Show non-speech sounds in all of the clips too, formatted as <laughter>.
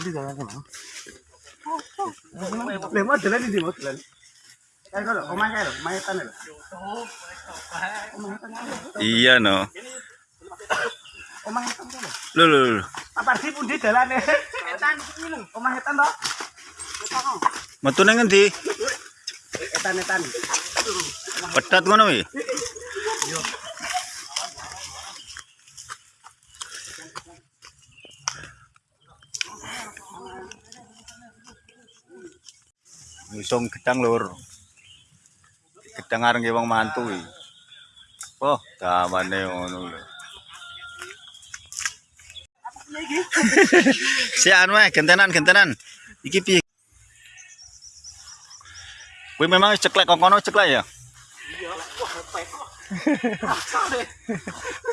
Hindi kaya ko na. Le mo dalan hindi mo dalan. Kaya ko lo, kumain kayo, mahitan nila. Iya no. Kumahitan ka lo. Lho. Apa sih pun di dalan eh. Etan ini lho, kumahitan to. Etan oh. Metu nang endi? Etan etan. Pedat. Ngusung gedang lur. Gedang areng wong mantu. Oh, damane ngono lho. <laughs> Si anu gentenan gentenan. Iki piye? Kuwi memang ceklek kok kono ceklek ya? <laughs>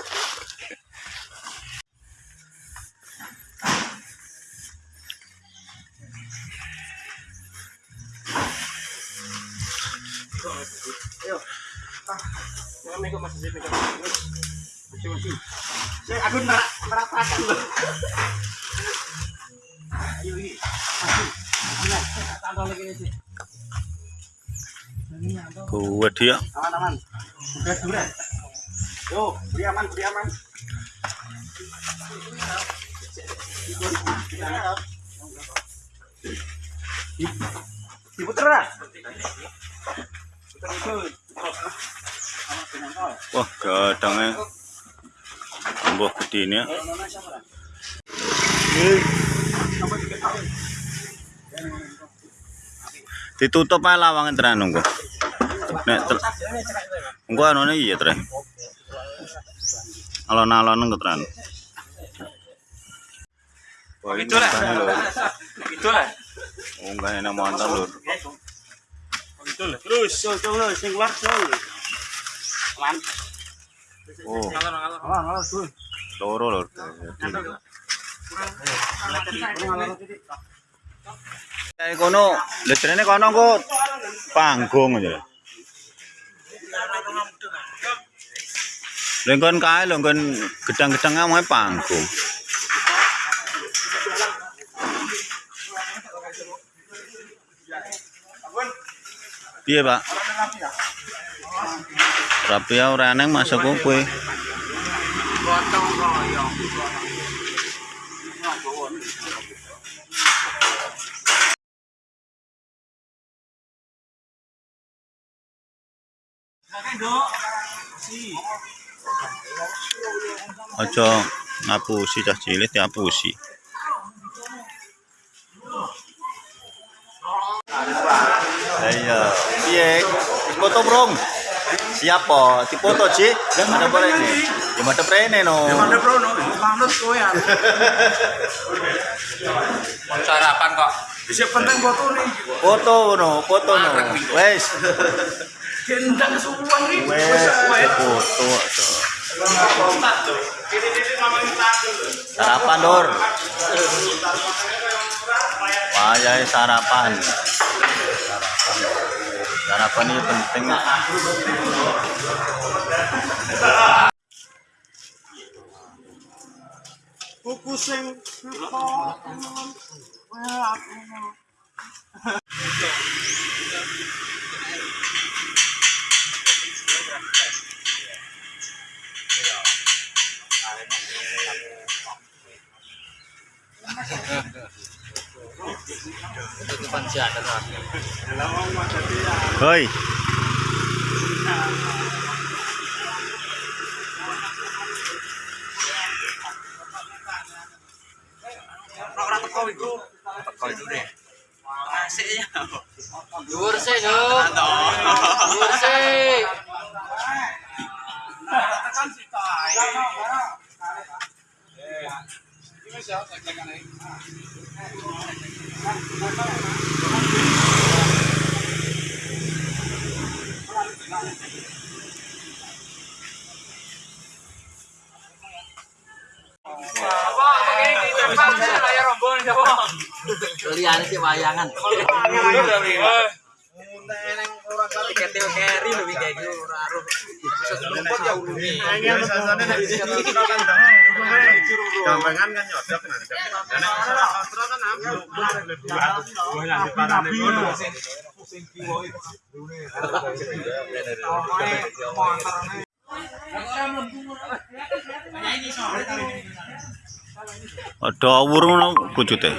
Ayo. Kuwat dia. Aman aman. Udah sudah. Yo, beri aman, beri aman. Wah, gadangnya. Tambah gede ini ya. Ditutup aja lawangan tenan nunggu. Nek. Engko anone iya tre. Alon-alon engko tenan. Wah, ini Itu lah. montane lho. Itu lah. Oh, enggak enak montan lur. terus terus terus sing luar terus aman oh ngalor ngalor terus loro lur kae kono lho letrene kono kok panggung ya lengkon kae lho lengkon gedang-gedang mau panggung. Piye, Pak? Rapi ya ora neng masuk kowe. Aja ngapusi cah cilik diapusi. Iya, piye? Foto brong. Siapa? Dipoto Ci? Ada boleh ini. Di mata prene no. Mana bro, no, manut kowe ya. sarapan kok Bisa penting foto nih. Foto no, foto no. Wes, Gendang suwang nih. wes foto. Sarapan Dor. Wayai sarapan. Sarapan ini penting. Buku sing tutupan jalan lah Hoi. Ora teko iku. teko dhuwur dhuwur Tekan. Liane sih wayangan. Tiket Teo Carry lebih kayak gitu aruh. Bisa sebelum ya uluni. Kan ngono. Ada awur ngono bojute.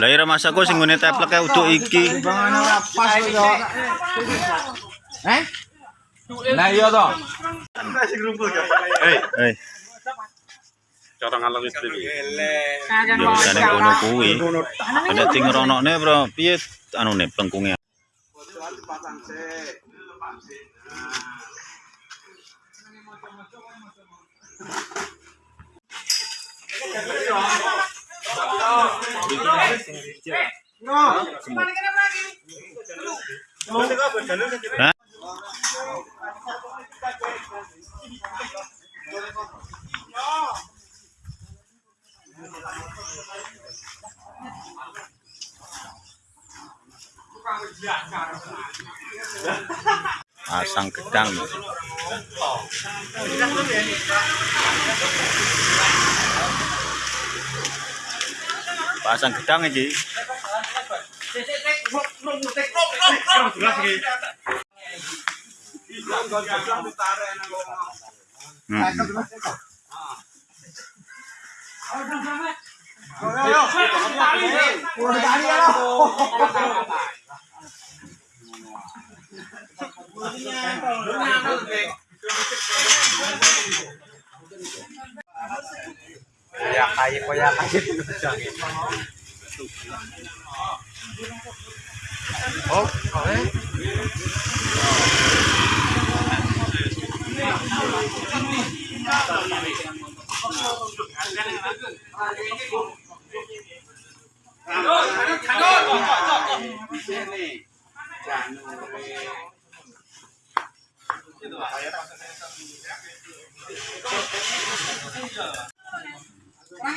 Lah ira masaku sing ngene tepleke uduk iki. Nah iya toh. Eh, Cara ngalung istri. ya bisane ngono kuwi. Ada sing ngeronokne bro, piye anune plengkunge. Hah? Pasang Nah. Yeah, gedang. Pasang gedang iki. Hmm. Kaya kaya kaya kaya Oh, okay. Thằng ơi, thằng ơi, thằng ơi. Thằng ơi. Ya kayak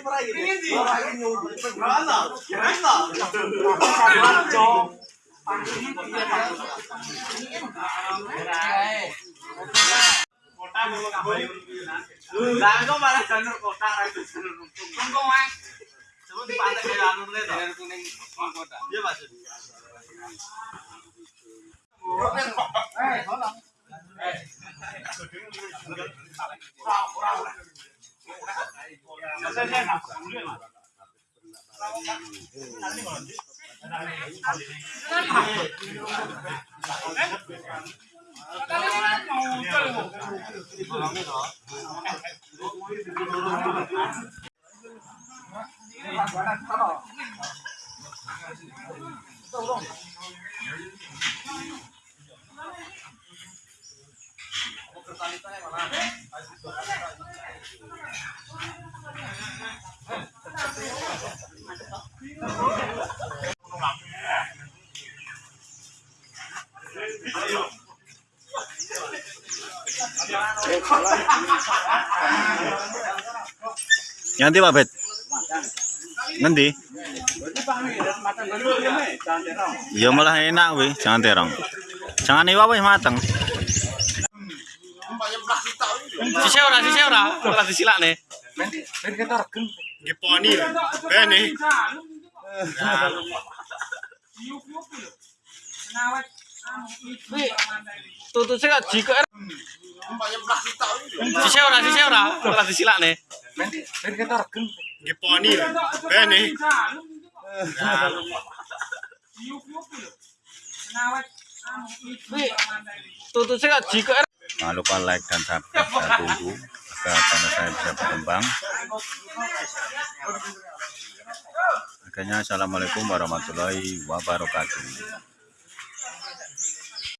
koyak kayak. Lah kok malah janur kotak ra janur untung. Untung wae. Kuning kotak. Iya Mas. Nganti Pak Bet. Ngendi? Ya malah enak weh, jangan terong. Jangan iwa wis mateng. Sisi ora, sisi ora. Ora disilakne. Giponi. Bene. Tutuse kok jiko. Sisi ora, sisi ora. Ora disilakne. Giponi. Bene. Tutuse kok jiko. Jangan lupa like dan subscribe saya tunggu agar channel saya bisa berkembang. Akhirnya Assalamualaikum warahmatullahi wabarakatuh.